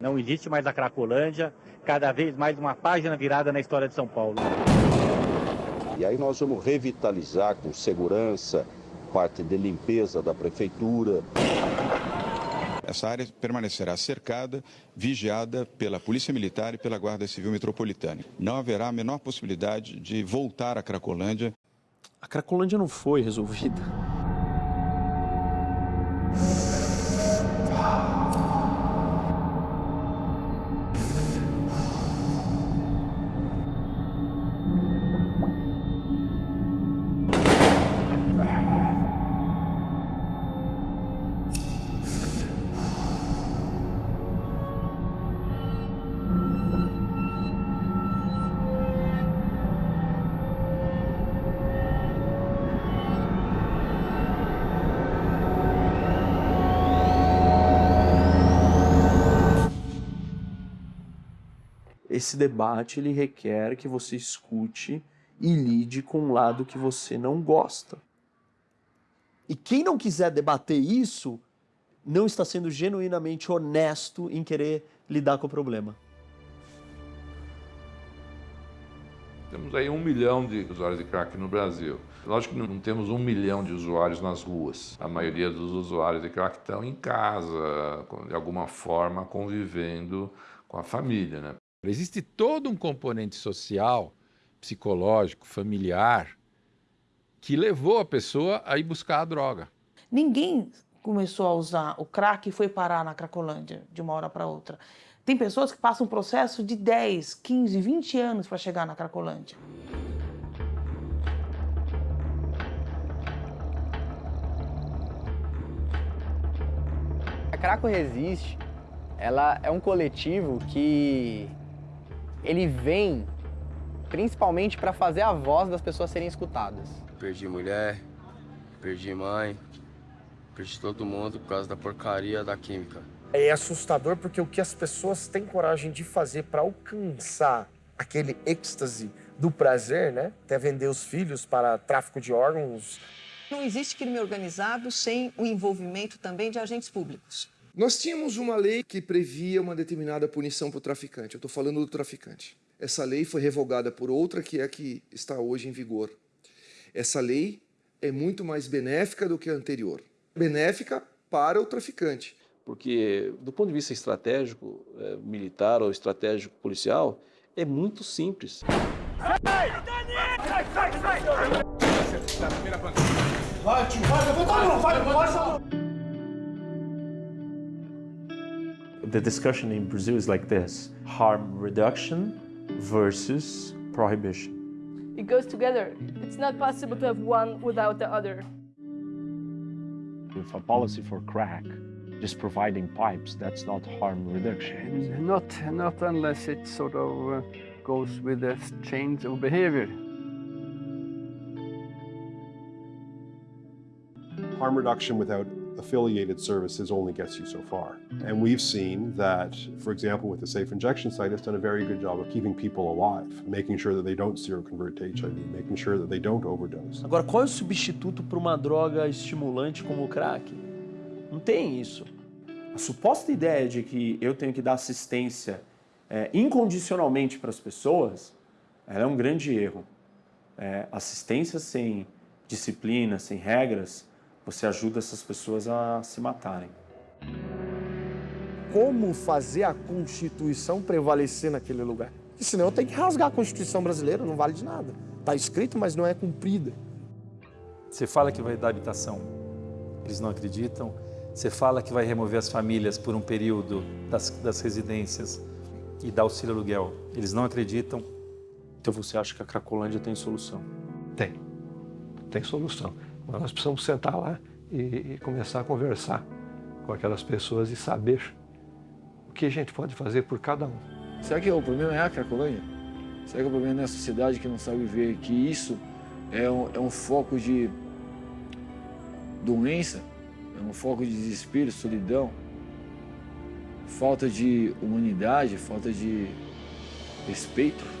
Não existe mais a Cracolândia, cada vez mais uma página virada na história de São Paulo. E aí nós vamos revitalizar com segurança, parte de limpeza da prefeitura. Essa área permanecerá cercada, vigiada pela Polícia Militar e pela Guarda Civil Metropolitana. Não haverá a menor possibilidade de voltar à Cracolândia. A Cracolândia não foi resolvida. Esse debate ele requer que você escute e lide com um lado que você não gosta. E quem não quiser debater isso, não está sendo genuinamente honesto em querer lidar com o problema. Temos aí um milhão de usuários de crack no Brasil. Lógico que não temos um milhão de usuários nas ruas. A maioria dos usuários de crack estão em casa, de alguma forma convivendo com a família. Né? Existe todo um componente social, psicológico, familiar, que levou a pessoa a ir buscar a droga. Ninguém começou a usar o crack e foi parar na Cracolândia de uma hora para outra. Tem pessoas que passam um processo de 10, 15, 20 anos para chegar na Cracolândia. A Craco Resiste, ela é um coletivo que ele vem principalmente para fazer a voz das pessoas serem escutadas. Perdi mulher, perdi mãe, perdi todo mundo por causa da porcaria da química. É assustador porque o que as pessoas têm coragem de fazer para alcançar aquele êxtase do prazer, né? Até vender os filhos para tráfico de órgãos. Não existe crime organizado sem o envolvimento também de agentes públicos. Nós tínhamos uma lei que previa uma determinada punição para o traficante. Eu estou falando do traficante. Essa lei foi revogada por outra que é a que está hoje em vigor. Essa lei é muito mais benéfica do que a anterior. Benéfica para o traficante. Porque, do ponto de vista estratégico, é, militar ou estratégico policial, é muito simples. Vai, tio, vai, levanta a mão, vai, vai, the discussion in Brazil is like this, harm reduction versus prohibition. It goes together. It's not possible to have one without the other. With a policy for crack, just providing pipes, that's not harm reduction. Not, not unless it sort of uh, goes with a change of behavior. Harm reduction without affiliated services only gets you so far. And we've seen that, for example, with the Safe Injection site, it's done a very good job of keeping people alive, making sure that they don't seroconvert to HIV, making sure that they don't overdose. Agora, qual é o substituto para uma droga estimulante como o crack? Não tem isso. A suposta ideia de que eu tenho que dar assistência é, incondicionalmente para as pessoas, é um grande erro. É, assistência sem disciplina, sem regras, você ajuda essas pessoas a se matarem. Como fazer a Constituição prevalecer naquele lugar? Porque senão eu tenho que rasgar a Constituição brasileira, não vale de nada. Está escrito, mas não é cumprida. Você fala que vai dar habitação, eles não acreditam. Você fala que vai remover as famílias por um período das, das residências e dar auxílio aluguel, eles não acreditam. Então você acha que a Cracolândia tem solução? Tem, tem solução. Mas nós precisamos sentar lá e, e começar a conversar com aquelas pessoas e saber o que a gente pode fazer por cada um. Será que o problema é a Cracolândia? Será que o problema é a sociedade que não sabe ver que isso é um, é um foco de doença, é um foco de desespero, solidão, falta de humanidade, falta de respeito?